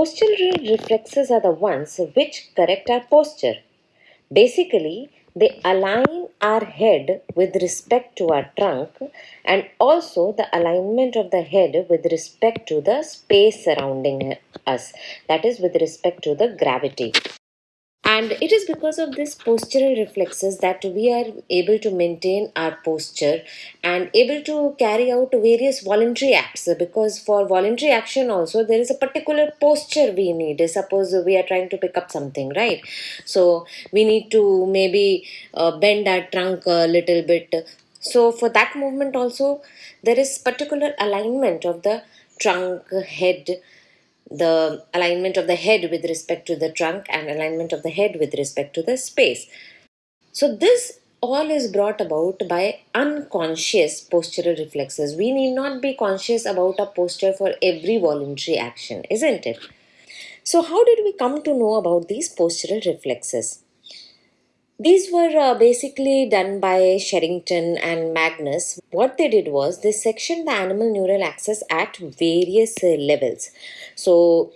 Postural reflexes are the ones which correct our posture. Basically, they align our head with respect to our trunk and also the alignment of the head with respect to the space surrounding us that is with respect to the gravity and it is because of this postural reflexes that we are able to maintain our posture and able to carry out various voluntary acts. Because for voluntary action also there is a particular posture we need. Suppose we are trying to pick up something right? So we need to maybe uh, bend our trunk a little bit. So for that movement also there is particular alignment of the trunk head the alignment of the head with respect to the trunk and alignment of the head with respect to the space. So this all is brought about by unconscious postural reflexes. We need not be conscious about a posture for every voluntary action, isn't it? So how did we come to know about these postural reflexes? These were uh, basically done by Sherrington and Magnus. What they did was they sectioned the animal neural axis at various uh, levels. So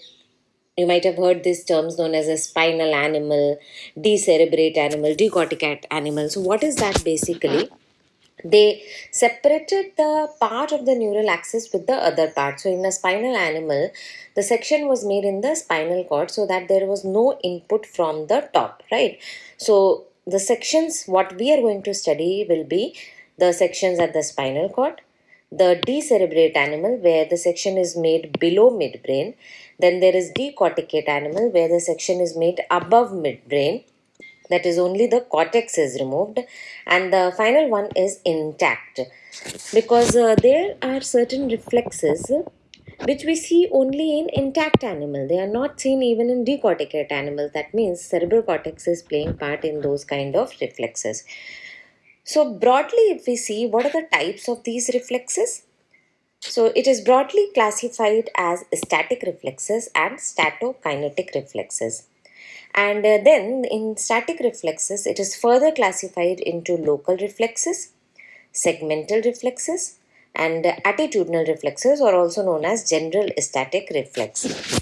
you might have heard these terms known as a spinal animal, decerebrate animal, decorticate animal. So what is that basically? They separated the part of the neural axis with the other part. So in a spinal animal, the section was made in the spinal cord so that there was no input from the top, right? So the sections what we are going to study will be the sections at the spinal cord, the decerebrate animal where the section is made below midbrain, then there is decorticate animal where the section is made above midbrain, that is only the cortex is removed and the final one is intact. Because uh, there are certain reflexes which we see only in intact animal. They are not seen even in decorticate animals. That means cerebral cortex is playing part in those kind of reflexes. So broadly, if we see what are the types of these reflexes? So it is broadly classified as static reflexes and statokinetic reflexes. And uh, then in static reflexes, it is further classified into local reflexes, segmental reflexes, and attitudinal reflexes are also known as general static reflex.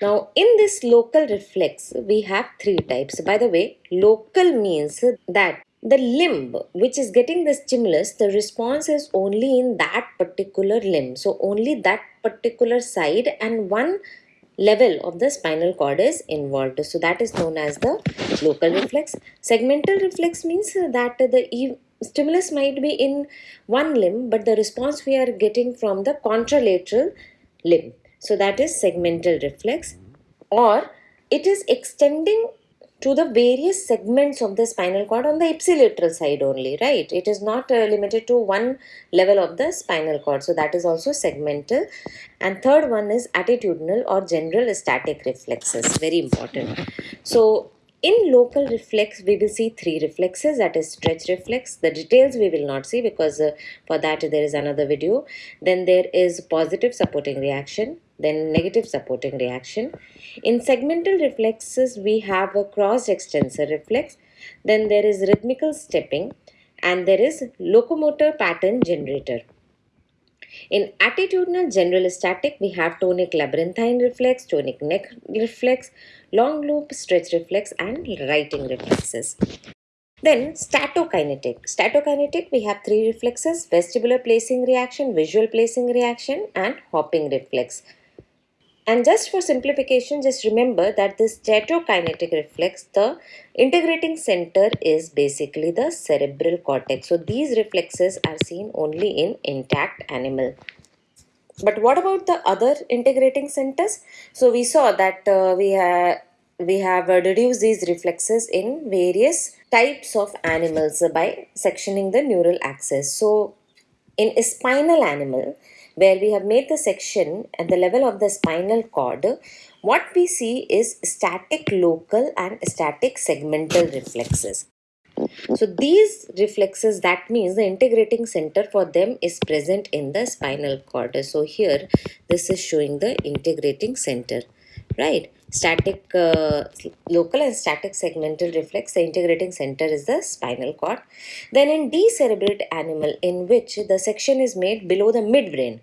Now, in this local reflex, we have three types. By the way, local means that the limb which is getting the stimulus, the response is only in that particular limb. So, only that particular side and one level of the spinal cord is involved. So, that is known as the local reflex. Segmental reflex means that the stimulus might be in one limb but the response we are getting from the contralateral limb. So that is segmental reflex or it is extending to the various segments of the spinal cord on the ipsilateral side only, right? It is not uh, limited to one level of the spinal cord. So that is also segmental. And third one is attitudinal or general static reflexes. Very important. So in local reflex, we will see three reflexes that is stretch reflex. The details we will not see because uh, for that there is another video. Then there is positive supporting reaction, then negative supporting reaction. In segmental reflexes, we have a cross extensor reflex. Then there is rhythmical stepping and there is locomotor pattern generator. In attitudinal general static, we have tonic labyrinthine reflex, tonic neck reflex, long loop stretch reflex and righting reflexes. Then statokinetic. Statokinetic, we have three reflexes, vestibular placing reaction, visual placing reaction and hopping reflex. And just for simplification, just remember that this statokinetic reflex, the integrating center is basically the cerebral cortex. So these reflexes are seen only in intact animal. But what about the other integrating centers? So we saw that uh, we have we have uh, reduced these reflexes in various types of animals by sectioning the neural axis. So in a spinal animal, where we have made the section at the level of the spinal cord, what we see is static local and static segmental reflexes. So these reflexes, that means the integrating center for them is present in the spinal cord. So here, this is showing the integrating center, right? Static, uh, local and static segmental reflex, the integrating center is the spinal cord. Then in decerebrate animal in which the section is made below the midbrain,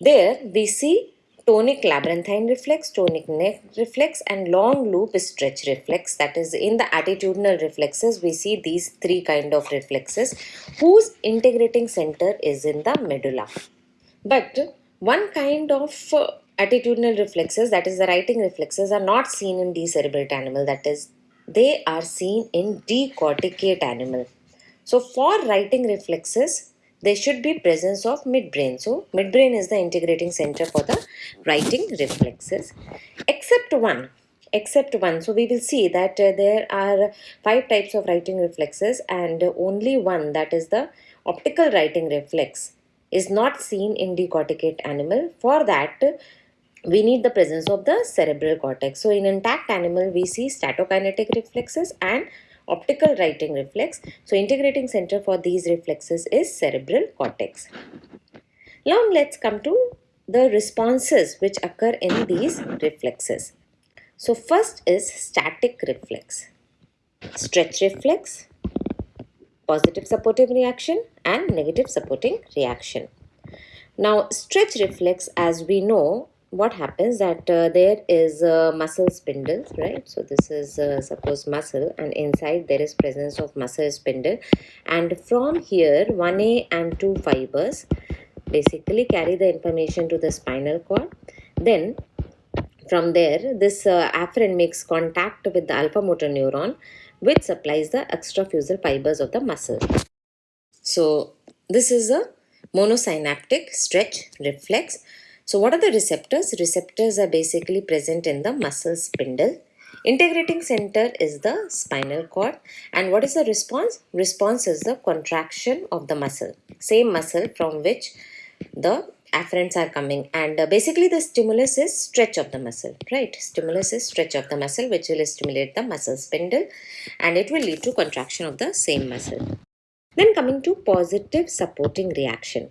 there we see tonic labyrinthine reflex, tonic neck reflex, and long loop stretch reflex. That is, in the attitudinal reflexes, we see these three kind of reflexes whose integrating center is in the medulla. But one kind of uh, attitudinal reflexes, that is the righting reflexes, are not seen in decerebrate animal. That is, they are seen in decorticate animal. So for righting reflexes, there should be presence of midbrain. So midbrain is the integrating center for the righting reflexes, except one. Except one. So we will see that uh, there are five types of righting reflexes and only one that is the optical righting reflex is not seen in decorticate animal. For that, we need the presence of the cerebral cortex. So in intact animal, we see statokinetic reflexes and optical righting reflex. So integrating center for these reflexes is cerebral cortex. Now let's come to the responses which occur in these reflexes. So first is static reflex, stretch reflex, positive supportive reaction and negative supporting reaction. Now stretch reflex as we know what happens that uh, there is a muscle spindle right? So this is uh, suppose muscle and inside there is presence of muscle spindle. And from here 1a and 2 fibers basically carry the information to the spinal cord. Then from there this uh, afferent makes contact with the alpha motor neuron which supplies the extrafusal fibers of the muscle. So this is a monosynaptic stretch reflex so what are the receptors? Receptors are basically present in the muscle spindle. Integrating center is the spinal cord. And what is the response? Response is the contraction of the muscle. Same muscle from which the afferents are coming and uh, basically the stimulus is stretch of the muscle right stimulus is stretch of the muscle which will stimulate the muscle spindle and it will lead to contraction of the same muscle then coming to positive supporting reaction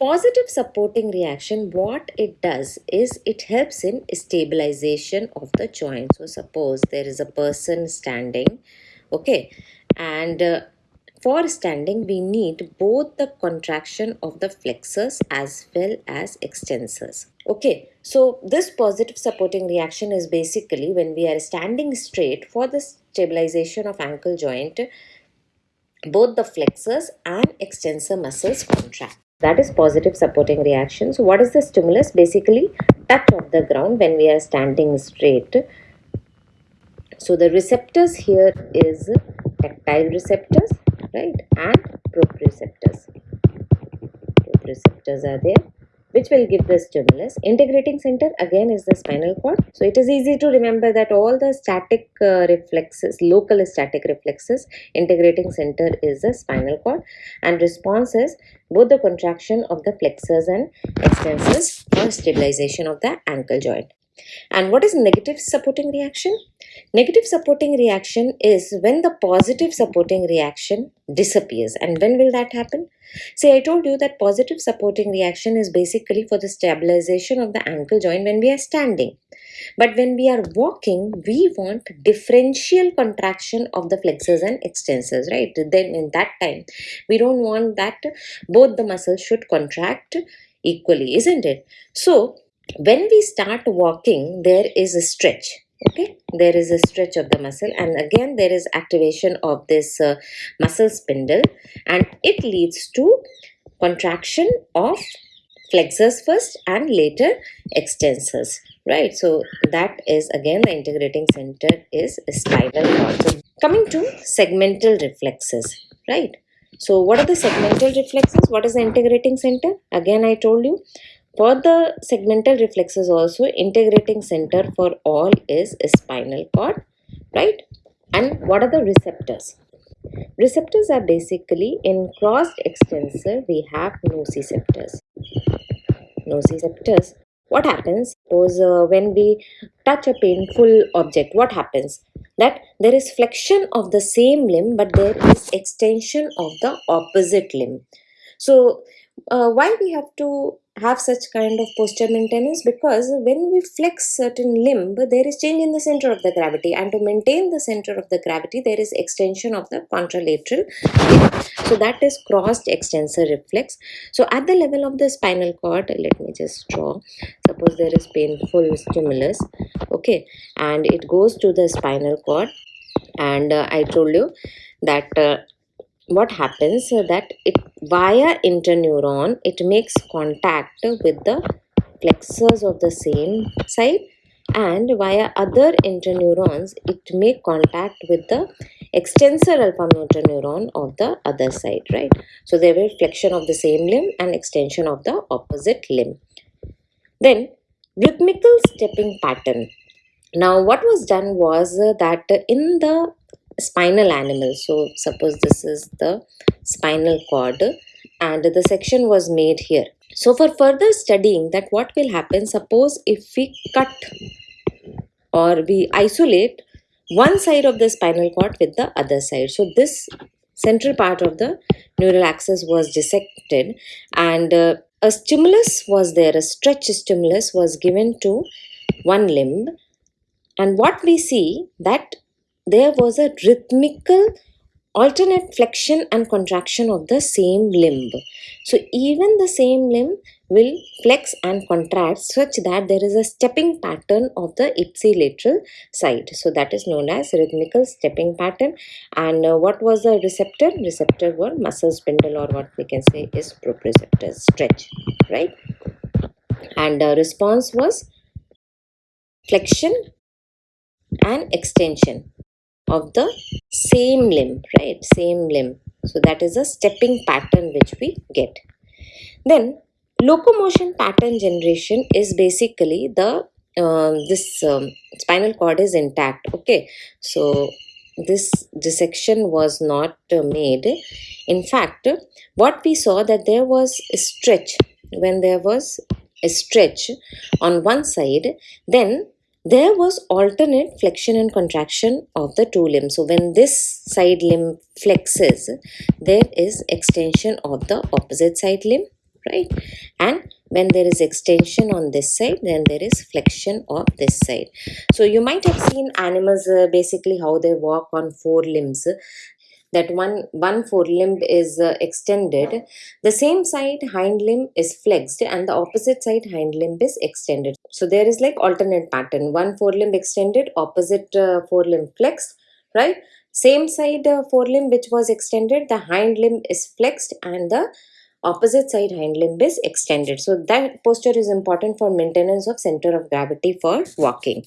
Positive supporting reaction, what it does is it helps in stabilization of the joint. So suppose there is a person standing, okay, and uh, for standing we need both the contraction of the flexors as well as extensors. Okay, so this positive supporting reaction is basically when we are standing straight for the stabilization of ankle joint, both the flexors and extensor muscles contract that is positive supporting reaction. So what is the stimulus? Basically touch of the ground when we are standing straight. So the receptors here is tactile receptors, right, and proprioceptors. Proprioceptors are there which will give the stimulus. Integrating center again is the spinal cord. So it is easy to remember that all the static uh, reflexes, local static reflexes, integrating center is the spinal cord and response is both the contraction of the flexors and extensors for stabilization of the ankle joint. And what is negative supporting reaction? Negative supporting reaction is when the positive supporting reaction disappears. And when will that happen? See, I told you that positive supporting reaction is basically for the stabilization of the ankle joint when we are standing. But when we are walking, we want differential contraction of the flexors and extensors, right? Then in that time, we don't want that both the muscles should contract equally, isn't it? So, when we start walking, there is a stretch okay? There is a stretch of the muscle and again there is activation of this uh, muscle spindle and it leads to contraction of flexors first and later extensors right? So that is again the integrating center is spinal cord. So coming to segmental reflexes right? So what are the segmental reflexes? What is the integrating center? Again i told you for the segmental reflexes also, integrating center for all is spinal cord, right? And what are the receptors? Receptors are basically in crossed extensor, we have nociceptors. Nociceptors. What happens? Suppose uh, when we touch a painful object, what happens? That there is flexion of the same limb, but there is extension of the opposite limb. So, uh, why we have to have such kind of posture maintenance because when we flex certain limb there is change in the center of the gravity and to maintain the center of the gravity there is extension of the contralateral so that is crossed extensor reflex. So at the level of the spinal cord let me just draw. Suppose there is painful stimulus okay and it goes to the spinal cord. And uh, i told you that uh, what happens that it via interneuron it makes contact with the flexors of the same side and via other interneurons it make contact with the extensor alpha motor neuron of the other side right? So there will flexion of the same limb and extension of the opposite limb. Then rhythmical stepping pattern. Now what was done was that in the spinal animal. So suppose this is the spinal cord and the section was made here. So for further studying that what will happen suppose if we cut or we isolate one side of the spinal cord with the other side. So this central part of the neural axis was dissected and uh, a stimulus was there a stretch stimulus was given to one limb. And what we see that there was a rhythmical alternate flexion and contraction of the same limb. So even the same limb will flex and contract such that there is a stepping pattern of the ipsilateral side. So that is known as rhythmical stepping pattern. And uh, what was the receptor? Receptor were muscle spindle or what we can say is proprioceptor stretch, right? And uh, response was flexion and extension of the same limb right? Same limb. So that is a stepping pattern which we get. Then locomotion pattern generation is basically the um, this um, spinal cord is intact. Okay. So this dissection was not uh, made. In fact what we saw that there was a stretch. When there was a stretch on one side then there was alternate flexion and contraction of the two limbs. So when this side limb flexes, there is extension of the opposite side limb, right? And when there is extension on this side, then there is flexion of this side. So you might have seen animals uh, basically how they walk on four limbs that one one forelimb is uh, extended. The same side hind limb is flexed and the opposite side hind limb is extended. So there is like alternate pattern. One forelimb extended opposite uh, forelimb flexed right? Same side uh, forelimb which was extended the hind limb is flexed and the opposite side hind limb is extended. So that posture is important for maintenance of center of gravity for walking.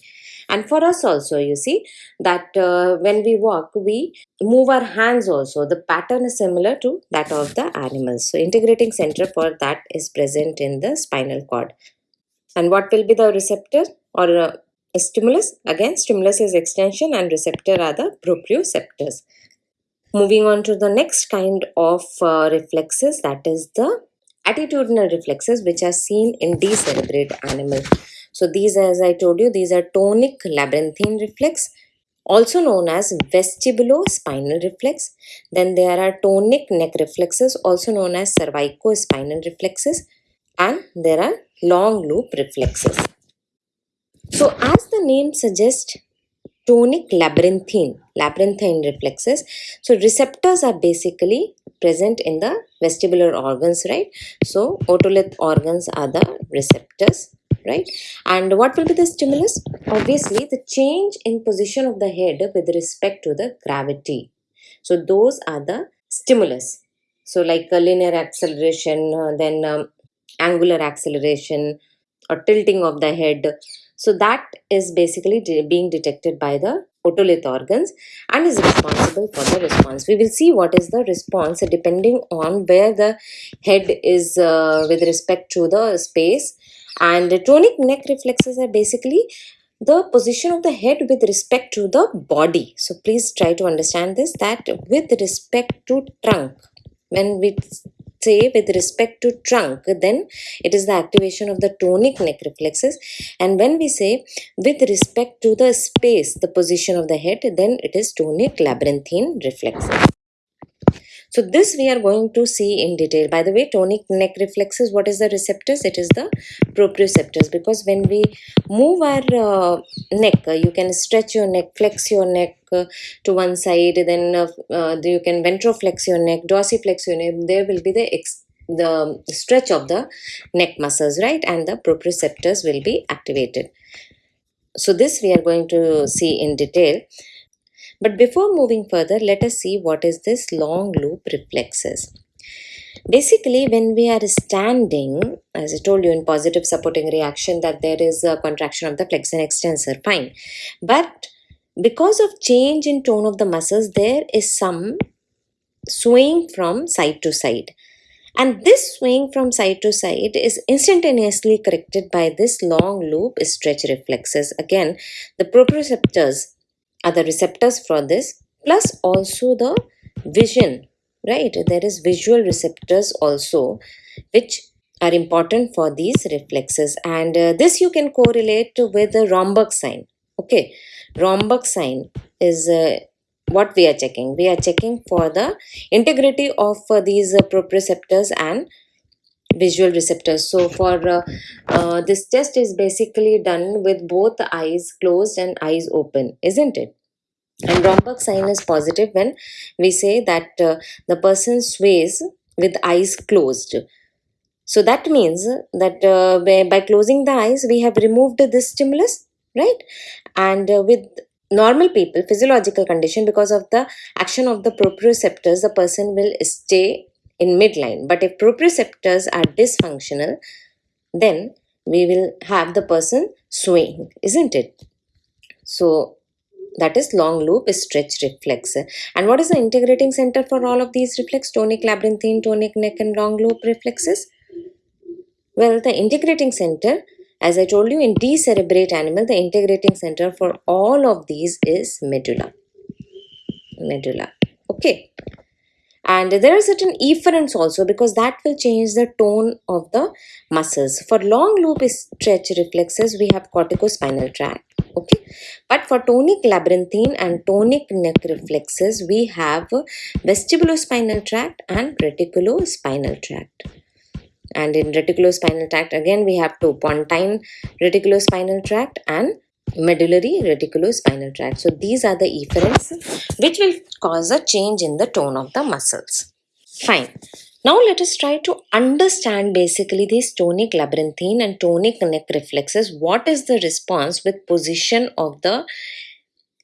And for us also you see that uh, when we walk we move our hands also. The pattern is similar to that of the animals. So integrating center for that is present in the spinal cord. And what will be the receptor or uh, stimulus? Again stimulus is extension and receptor are the proprioceptors. Moving on to the next kind of uh, reflexes that is the attitudinal reflexes which are seen in decerebrate animal. So these, as I told you, these are tonic labyrinthine reflex, also known as vestibulospinal reflex. Then there are tonic neck reflexes, also known as cervicospinal reflexes. And there are long loop reflexes. So as the name suggests, tonic labyrinthine, labyrinthine reflexes. So receptors are basically present in the vestibular organs, right? So otolith organs are the receptors right? And what will be the stimulus? Obviously the change in position of the head with respect to the gravity. So those are the stimulus. So like a linear acceleration uh, then um, angular acceleration or tilting of the head. So that is basically de being detected by the otolith organs and is responsible for the response. We will see what is the response depending on where the head is uh, with respect to the space and tonic neck reflexes are basically the position of the head with respect to the body. So please try to understand this that with respect to trunk, when we say with respect to trunk, then it is the activation of the tonic neck reflexes. And when we say with respect to the space, the position of the head, then it is tonic labyrinthine reflexes. So this we are going to see in detail. By the way, tonic neck reflexes, what is the receptors? It is the proprioceptors because when we move our uh, neck, uh, you can stretch your neck, flex your neck uh, to one side, then uh, uh, you can ventroflex your neck, dorsiflex your neck. There will be the the stretch of the neck muscles, right? And the proprioceptors will be activated. So this we are going to see in detail. But before moving further, let us see what is this long loop reflexes. Basically, when we are standing, as I told you in positive supporting reaction, that there is a contraction of the flexor and extensor, fine. But because of change in tone of the muscles, there is some swaying from side to side. And this swing from side to side is instantaneously corrected by this long loop stretch reflexes. Again, the proprioceptors are the receptors for this, plus also the vision, right? There is visual receptors also, which are important for these reflexes. And uh, this you can correlate with the Romberg sign. Okay, Romberg sign is uh, what we are checking we are checking for the integrity of uh, these uh, proprioceptors and visual receptors. So for uh, uh, this test is basically done with both eyes closed and eyes open isn't it? And Romberg sign is positive when we say that uh, the person sways with eyes closed. So that means that uh, by, by closing the eyes we have removed this stimulus right? And uh, with normal people physiological condition because of the action of the proprioceptors the person will stay in midline but if proprioceptors are dysfunctional then we will have the person swaying isn't it so that is long loop stretch reflex and what is the integrating center for all of these reflex tonic labyrinthine tonic neck and long loop reflexes well the integrating center as I told you, in decerebrate animal, the integrating center for all of these is medulla. Medulla. Okay. And there are certain efferents also because that will change the tone of the muscles. For long loop stretch reflexes, we have corticospinal tract. Okay. But for tonic labyrinthine and tonic neck reflexes, we have vestibulospinal tract and reticulospinal tract and in reticulospinal tract again we have two pontine reticulospinal tract and medullary reticulospinal tract. So these are the efferents which will cause a change in the tone of the muscles. Fine. Now let us try to understand basically these tonic labyrinthine and tonic neck reflexes. What is the response with position of the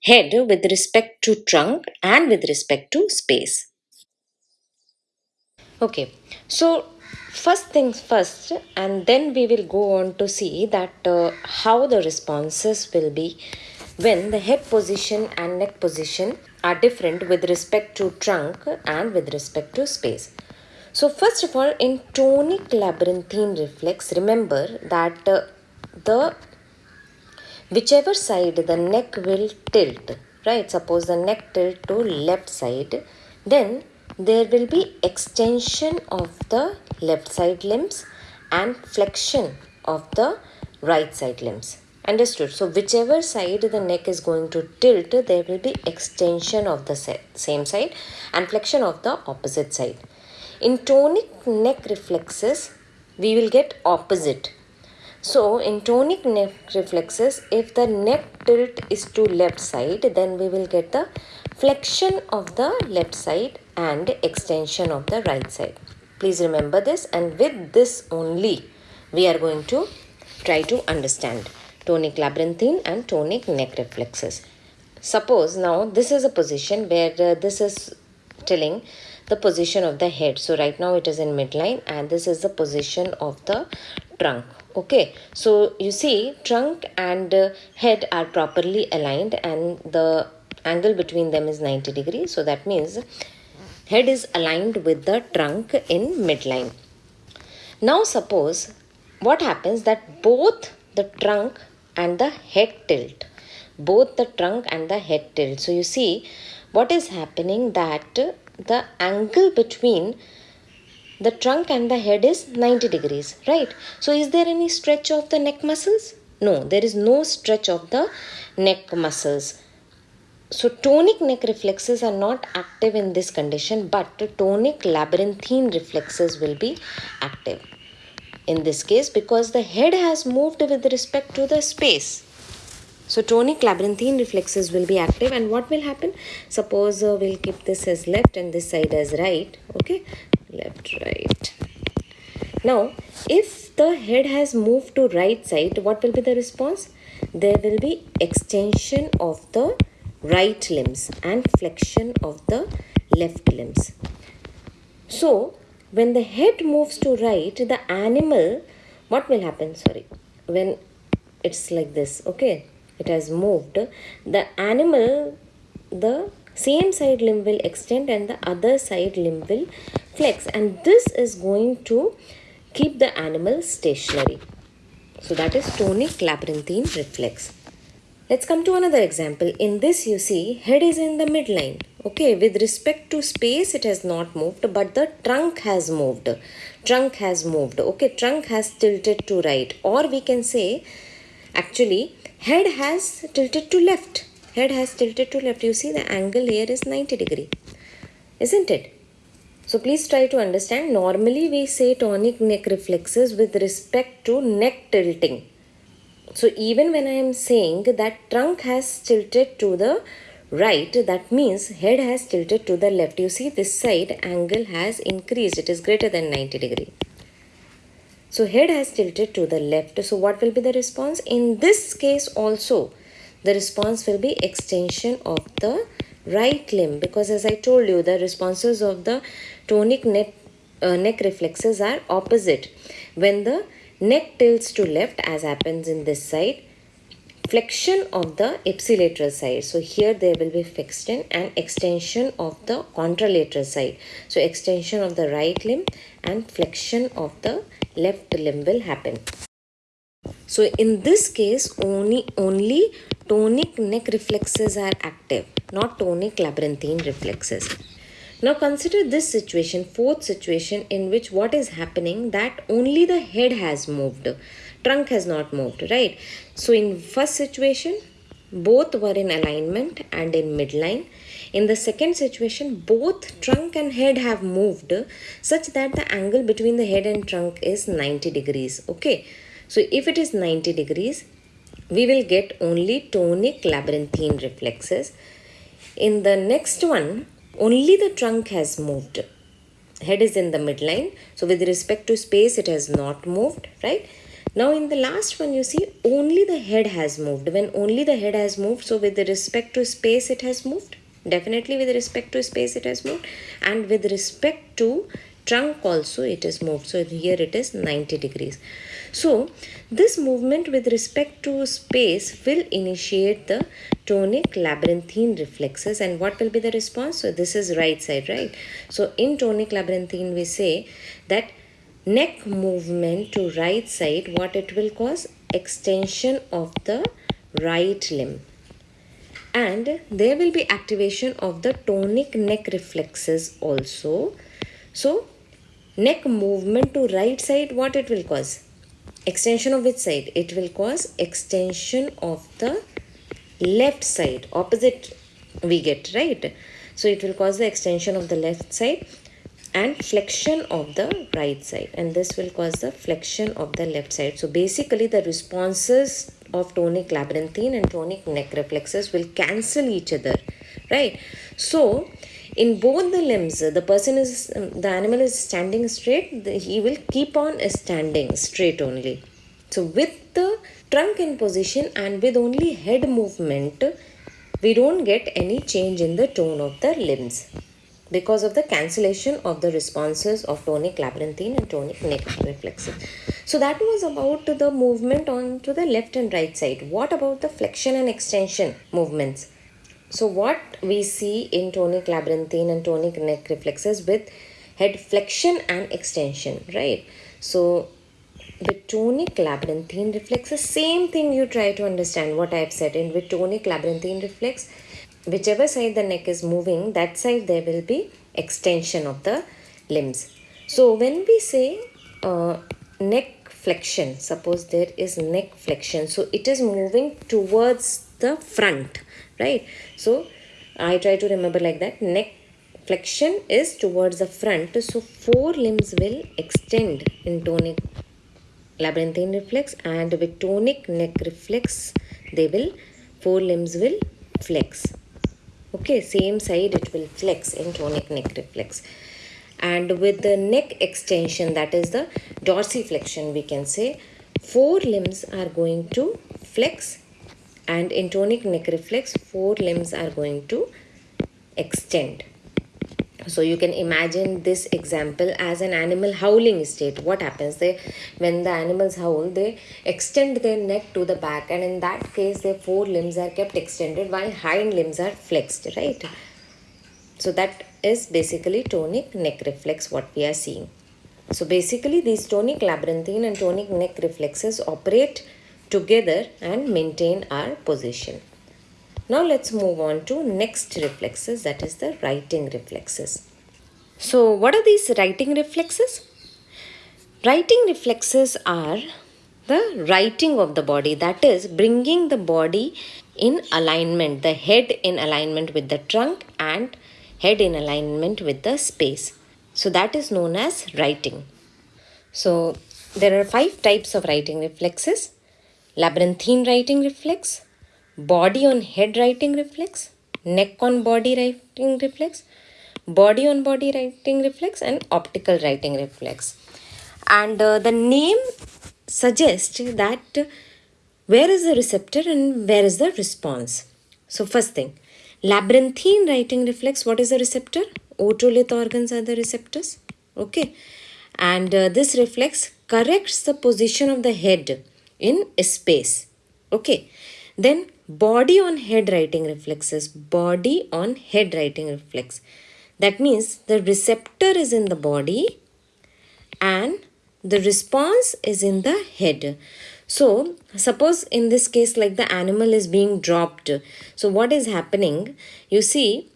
head with respect to trunk and with respect to space? Okay. So first things first and then we will go on to see that uh, how the responses will be when the head position and neck position are different with respect to trunk and with respect to space. So first of all in tonic labyrinthine reflex remember that uh, the whichever side the neck will tilt right? Suppose the neck tilt to left side then there will be extension of the left side limbs and flexion of the right side limbs. Understood. So whichever side the neck is going to tilt there will be extension of the same side and flexion of the opposite side. In tonic neck reflexes we will get opposite. So in tonic neck reflexes if the neck tilt is to left side then we will get the flexion of the left side and extension of the right side. Please remember this and with this only we are going to try to understand tonic labyrinthine and tonic neck reflexes. Suppose now this is a position where uh, this is telling the position of the head. So right now it is in midline and this is the position of the trunk. Okay, so you see trunk and uh, head are properly aligned and the angle between them is 90 degrees. So that means head is aligned with the trunk in midline. Now suppose what happens that both the trunk and the head tilt. Both the trunk and the head tilt. So you see what is happening that the angle between the trunk and the head is 90 degrees, right? So is there any stretch of the neck muscles? No, there is no stretch of the neck muscles. So tonic neck reflexes are not active in this condition, but tonic labyrinthine reflexes will be active in this case because the head has moved with respect to the space. So tonic labyrinthine reflexes will be active and what will happen? Suppose uh, we'll keep this as left and this side as right. Okay, left, right. Now, if the head has moved to right side, what will be the response? There will be extension of the right limbs and flexion of the left limbs. So, when the head moves to right, the animal, what will happen? Sorry, when it's like this, okay, it has moved, the animal, the same side limb will extend and the other side limb will flex, and this is going to keep the animal stationary. So, that is tonic labyrinthine reflex. Let's come to another example. In this you see head is in the midline. Okay, with respect to space it has not moved but the trunk has moved. Trunk has moved. Okay, trunk has tilted to right or we can say actually head has tilted to left. Head has tilted to left. You see the angle here is 90 degree. Isn't it? So please try to understand. Normally we say tonic neck reflexes with respect to neck tilting so even when I am saying that trunk has tilted to the right, that means head has tilted to the left. You see this side angle has increased. It is greater than 90 degree. So head has tilted to the left. So what will be the response? In this case also, the response will be extension of the right limb because as I told you, the responses of the tonic neck, uh, neck reflexes are opposite. When the neck tilts to left as happens in this side. Flexion of the ipsilateral side. So here there will be flexion and extension of the contralateral side. So extension of the right limb and flexion of the left limb will happen. So in this case only only tonic neck reflexes are active not tonic labyrinthine reflexes now consider this situation, fourth situation in which what is happening that only the head has moved, trunk has not moved, right? So in first situation, both were in alignment and in midline. In the second situation, both trunk and head have moved such that the angle between the head and trunk is 90 degrees. Okay. So if it is 90 degrees, we will get only tonic labyrinthine reflexes. In the next one, only the trunk has moved. Head is in the midline. So with respect to space, it has not moved, right? Now in the last one, you see only the head has moved. When only the head has moved, so with respect to space, it has moved. Definitely with respect to space, it has moved. And with respect to trunk also, it is moved. So here it is 90 degrees. So this movement with respect to space will initiate the tonic labyrinthine reflexes and what will be the response? So this is right side, right? So in tonic labyrinthine we say that neck movement to right side what it will cause? Extension of the right limb and there will be activation of the tonic neck reflexes also. So neck movement to right side what it will cause? Extension of which side? It will cause extension of the left side. Opposite we get right? So it will cause the extension of the left side and flexion of the right side. And this will cause the flexion of the left side. So basically the responses of tonic labyrinthine and tonic neck reflexes will cancel each other. Right? So in both the limbs the person is the animal is standing straight he will keep on standing straight only so with the trunk in position and with only head movement we don't get any change in the tone of the limbs because of the cancellation of the responses of tonic labyrinthine and tonic neck reflexes. So that was about the movement on to the left and right side. What about the flexion and extension movements? So what we see in tonic labyrinthine and tonic neck reflexes with head flexion and extension, right? So the tonic labyrinthine reflexes, same thing you try to understand what I have said in with tonic labyrinthine reflex, whichever side the neck is moving, that side there will be extension of the limbs. So when we say uh, neck flexion, suppose there is neck flexion, so it is moving towards the front right so I try to remember like that. Neck flexion is towards the front. So four limbs will extend in tonic labyrinthine reflex and with tonic neck reflex they will four limbs will flex okay same side it will flex in tonic neck reflex and with the neck extension that is the dorsiflexion we can say four limbs are going to flex and in tonic neck reflex four limbs are going to extend. So you can imagine this example as an animal howling state. What happens? They when the animals howl they extend their neck to the back and in that case their four limbs are kept extended while hind limbs are flexed right? So that is basically tonic neck reflex what we are seeing. So basically these tonic labyrinthine and tonic neck reflexes operate together and maintain our position now let's move on to next reflexes that is the righting reflexes. So what are these righting reflexes? Righting reflexes are the righting of the body that is bringing the body in alignment the head in alignment with the trunk and head in alignment with the space so that is known as righting. so there are five types of righting reflexes labyrinthine righting reflex body on head righting reflex, neck on body righting reflex, body on body righting reflex, and optical righting reflex. And uh, the name suggests that where is the receptor and where is the response. So, first thing, labyrinthine righting reflex, what is the receptor? Otolith organs are the receptors. Okay. And uh, this reflex corrects the position of the head in space. Okay. Then body on head righting reflexes. Body on head righting reflex. That means the receptor is in the body and the response is in the head. So, suppose in this case like the animal is being dropped. So, what is happening? You see,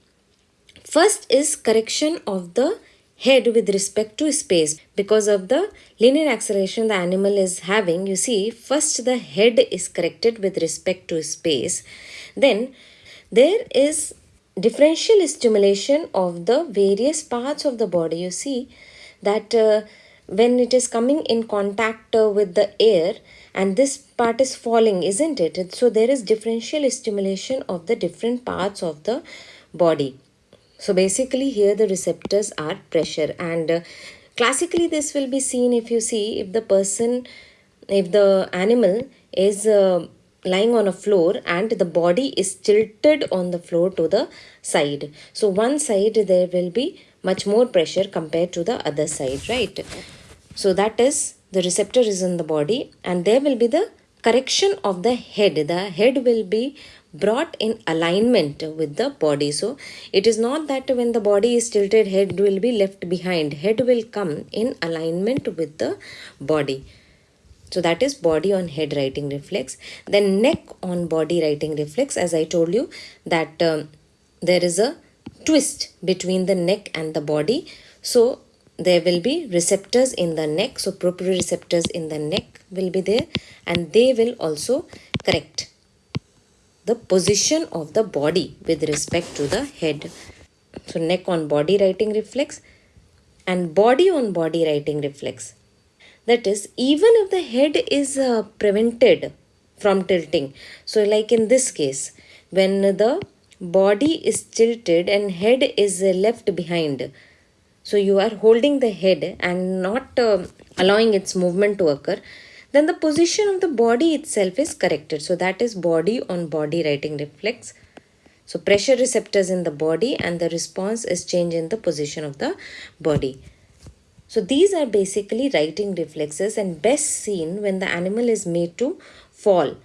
first is correction of the head with respect to space. Because of the linear acceleration the animal is having you see first the head is corrected with respect to space. Then there is differential stimulation of the various parts of the body. You see that uh, when it is coming in contact uh, with the air and this part is falling isn't it? So there is differential stimulation of the different parts of the body so basically here the receptors are pressure and uh, classically this will be seen if you see if the person, if the animal is uh, lying on a floor and the body is tilted on the floor to the side. So one side there will be much more pressure compared to the other side, right? So that is the receptor is in the body and there will be the correction of the head. The head will be brought in alignment with the body. So it is not that when the body is tilted, head will be left behind. Head will come in alignment with the body. So that is body on head righting reflex. Then neck on body righting reflex. As I told you that um, there is a twist between the neck and the body. So there will be receptors in the neck. So proprioceptors in the neck will be there and they will also correct the position of the body with respect to the head. So neck on body righting reflex and body on body righting reflex. That is even if the head is uh, prevented from tilting. So like in this case when the body is tilted and head is uh, left behind. So you are holding the head and not uh, allowing its movement to occur then the position of the body itself is corrected. So that is body on body righting reflex. So pressure receptors in the body and the response is change in the position of the body. So these are basically righting reflexes and best seen when the animal is made to fall.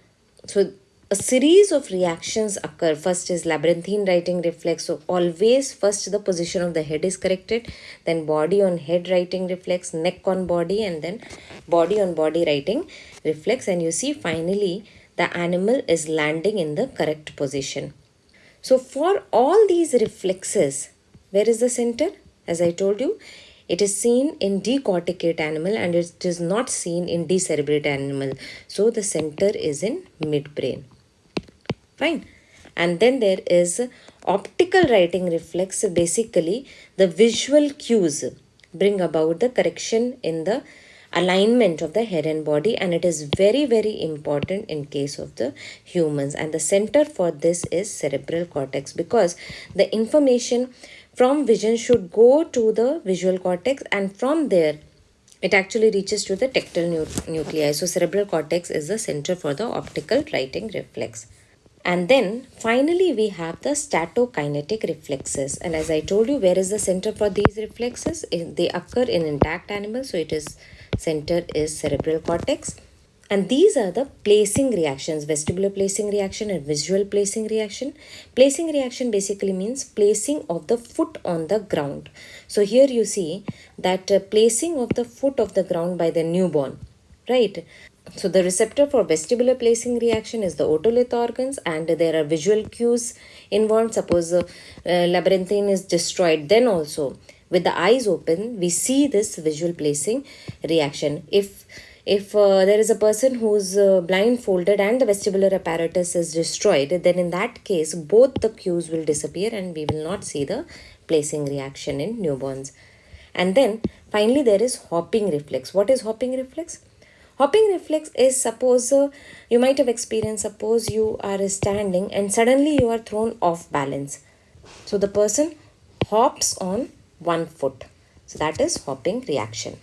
So a series of reactions occur. First is labyrinthine righting reflex. So always first the position of the head is corrected, then body on head righting reflex, neck on body and then body on body righting reflex and you see finally the animal is landing in the correct position. So for all these reflexes, where is the center? As I told you, it is seen in decorticate animal and it is not seen in decerebrate animal. So the center is in midbrain fine. And then there is optical righting reflex basically the visual cues bring about the correction in the alignment of the head and body and it is very very important in case of the humans. And the center for this is cerebral cortex because the information from vision should go to the visual cortex and from there it actually reaches to the nu nuclei. So cerebral cortex is the center for the optical righting reflex and then finally we have the statokinetic reflexes. And as I told you, where is the center for these reflexes? They occur in intact animals. So it is center is cerebral cortex. And these are the placing reactions, vestibular placing reaction and visual placing reaction. Placing reaction basically means placing of the foot on the ground. So here you see that uh, placing of the foot of the ground by the newborn, right? So the receptor for vestibular placing reaction is the otolith organs and there are visual cues involved. Suppose the uh, labyrinthine is destroyed, then also with the eyes open, we see this visual placing reaction. If if uh, there is a person who's uh, blindfolded and the vestibular apparatus is destroyed, then in that case, both the cues will disappear and we will not see the placing reaction in newborns. And then finally, there is hopping reflex. What is hopping reflex? Hopping reflex is suppose uh, you might have experienced, suppose you are standing and suddenly you are thrown off balance. So the person hops on one foot. So that is hopping reaction.